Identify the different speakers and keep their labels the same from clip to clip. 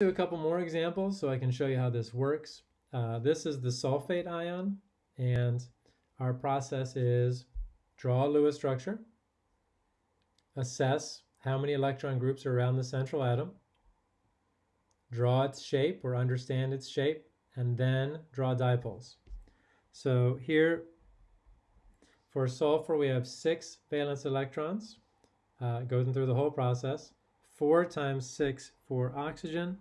Speaker 1: do a couple more examples so I can show you how this works. Uh, this is the sulfate ion, and our process is draw a Lewis structure, assess how many electron groups are around the central atom, draw its shape or understand its shape, and then draw dipoles. So here, for sulfur, we have six valence electrons, uh, going through the whole process. Four times six for oxygen,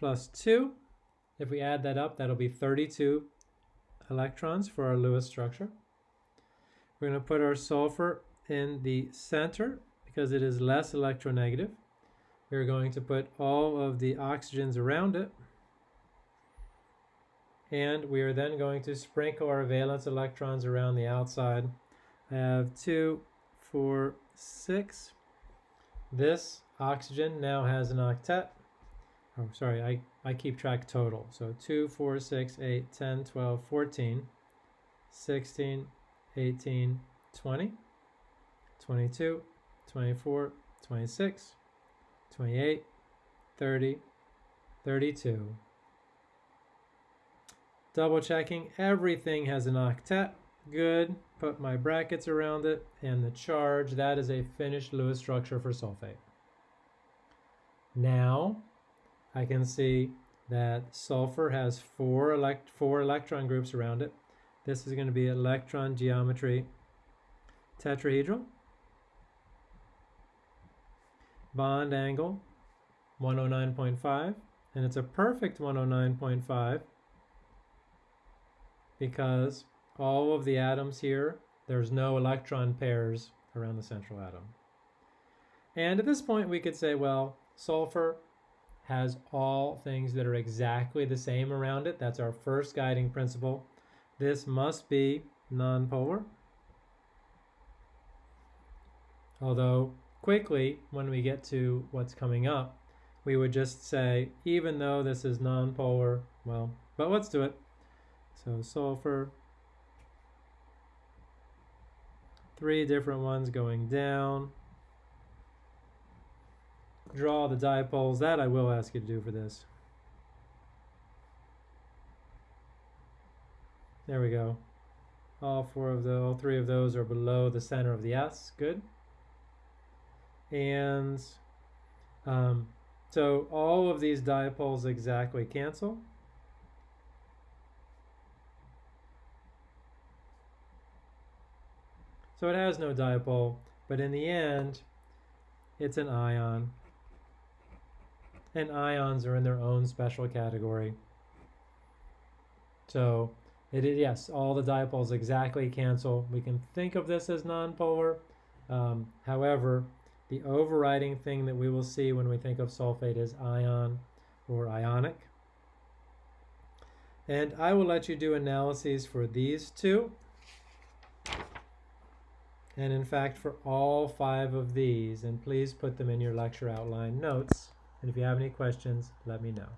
Speaker 1: plus 2. If we add that up, that'll be 32 electrons for our Lewis structure. We're going to put our sulfur in the center because it is less electronegative. We're going to put all of the oxygens around it. And we are then going to sprinkle our valence electrons around the outside. I have two, four, six. This oxygen now has an octet oh sorry, I, I keep track total. So 2, 4, 6, 8, 10, 12, 14, 16, 18, 20, 22, 24, 26, 28, 30, 32. Double checking, everything has an octet. Good, put my brackets around it, and the charge, that is a finished Lewis structure for sulfate. Now, I can see that sulfur has four, elect four electron groups around it. This is going to be electron geometry tetrahedral. Bond angle 109.5 and it's a perfect 109.5 because all of the atoms here, there's no electron pairs around the central atom. And at this point we could say, well, sulfur has all things that are exactly the same around it. That's our first guiding principle. This must be nonpolar. Although quickly, when we get to what's coming up, we would just say, even though this is nonpolar, well, but let's do it. So sulfur, three different ones going down draw the dipoles. That I will ask you to do for this. There we go. All four of the, all three of those are below the center of the S. Good. And um, so all of these dipoles exactly cancel. So it has no dipole, but in the end, it's an ion and ions are in their own special category. So it is, yes, all the dipoles exactly cancel. We can think of this as nonpolar. Um, however, the overriding thing that we will see when we think of sulfate is ion or ionic. And I will let you do analyses for these two. And in fact, for all five of these, and please put them in your lecture outline notes. And if you have any questions, let me know.